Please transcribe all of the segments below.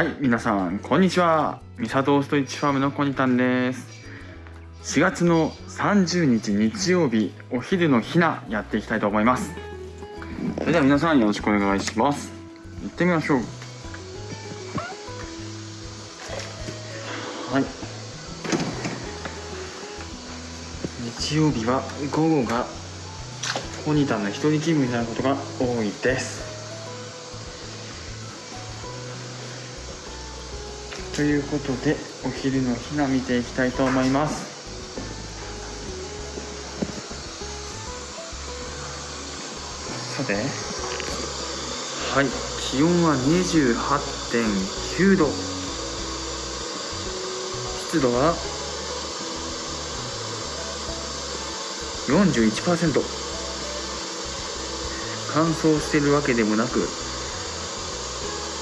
はい皆さんこんにちは。ミサトーストイッチファームのコニタンです。4月の30日日曜日お昼のひなやっていきたいと思います。それでは皆さんよろしくお願いします。行ってみましょう。はい。日曜日は午後がコニタンの一人勤務になることが多いです。ということでお昼のひな見ていきたいと思います。さて。はい。気温は28.9度。湿度は41%乾燥してるわけでもなく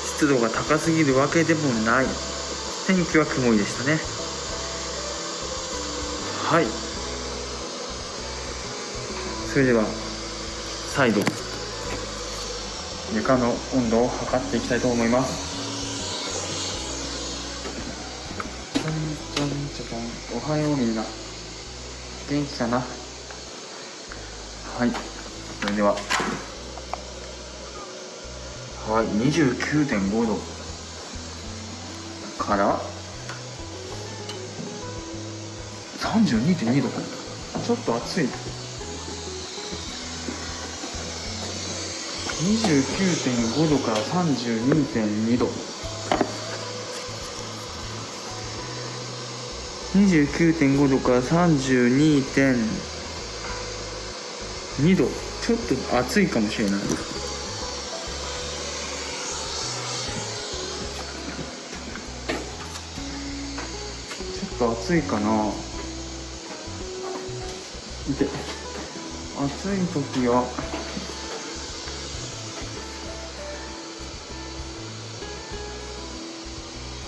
湿度が高すぎるわけでもない。天気は曇りでしたね。はい。それでは再度床の温度を測っていきたいと思います。おはようみんな。元気かな？はい。それでは。はい。29.5度。から32.2度ちょっと暑い29.5度から32.2度。29.5度から32.2度。ちょっと暑いかもしれない。と暑いかな。で暑い時は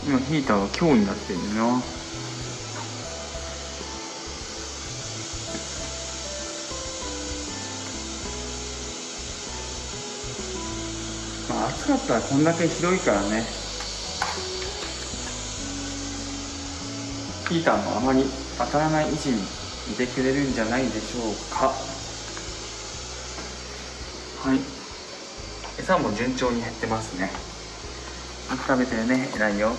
今ヒーターが強になってるなまあ暑かったらこんだけ広いからね。ヒーターもあまり当たらない位置にいてくれるんじゃないでしょうか。はい。餌も順調に減ってますね。食べてるね偉いよ。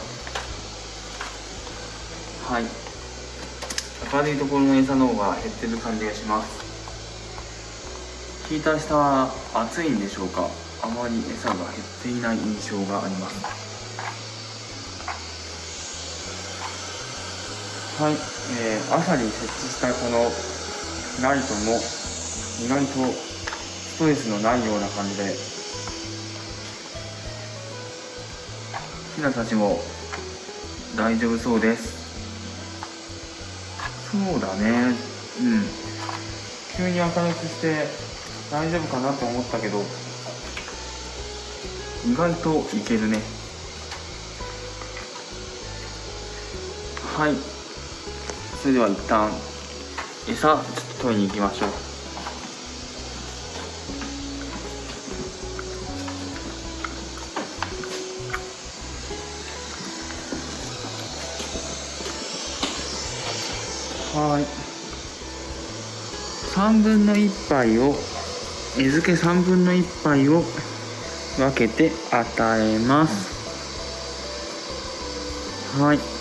はい。明るいところの餌の方が減ってる感じがします。ヒーター下は暑いんでしょうか。あまり餌が減っていない印象があります。はい、えー、朝に設置したこのライトも意外とストレスのないような感じでひなたちも大丈夫そうです。そうだね。うん。急に明るくして大丈夫かなと思ったけど意外といけるね。はい。それでは一旦餌ちょっと取りに行きましょう。はい。3分の1杯を餌付け3分の1杯を分けて与えます。はい。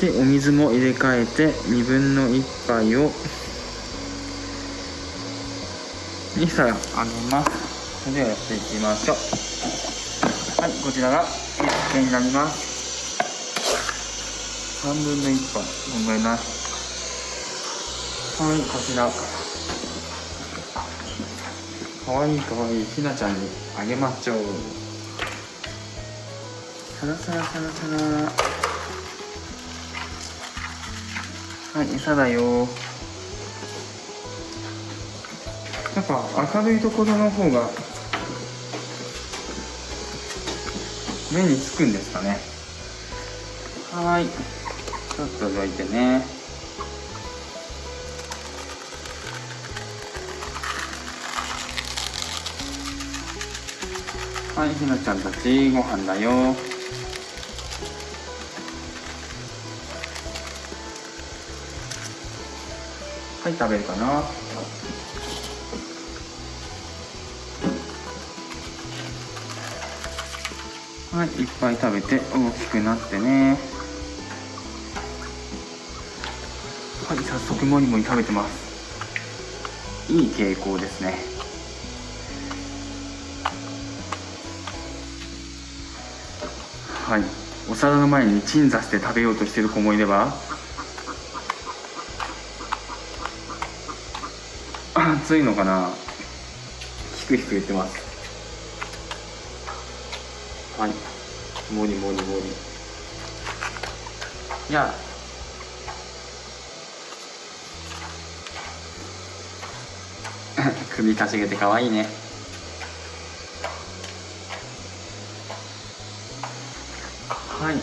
でお水も入れ替えて2分の1杯をにしたらあげます。それではやっていきましょう。はいこちらが餌付けになります。3分の1杯ごめんなはいこちら。かわいいかわいいひなちゃんにあげましょう。サラサラサラサラはい餌だよ。やっぱ明るいところの方が目につくんですかね。はい。ちょっとどいてね。はいひなちゃんたちご飯だよ。はい食べるかな。はいいっぱい食べて大きくなってね。はい早速もりもり食べてます。いい傾向ですね。はいお皿の前に鎮座して食べようとしてる子もいれば暑いのかな？ひくひく言ってます。はい。もりもりもり。いや 首かしげてかわいいね。はい。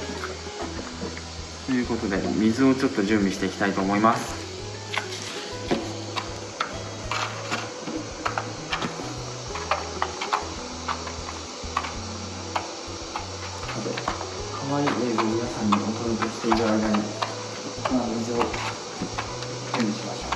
ということで水をちょっと準備していきたいと思います。可愛い映像を皆さんにお届けしている間に、まあ、水を準備しましょう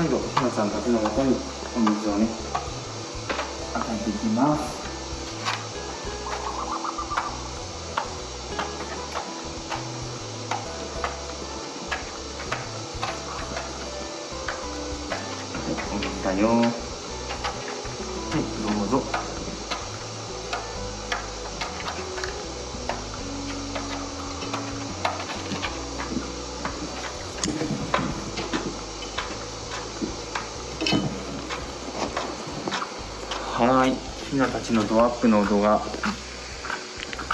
最後ひなさんたちのもとにお水をね与えていきます。はいお水だよ。はいどうぞ。はいひなたちのドアップの動画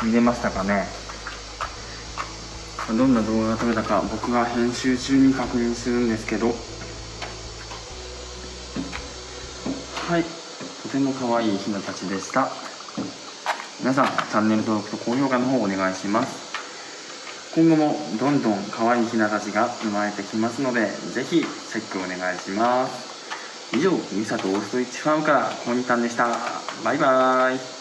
見れましたかね？どんな動画が撮れたか僕が編集中に確認するんですけど。はい。とても可愛いひなたちでした。皆さんチャンネル登録と高評価の方お願いします。今後もどんどん可愛いひなたちが生まれてきますのでぜひチェックお願いします。以上ミサとオーストリッチファームからコニタンでした。バイバーイ。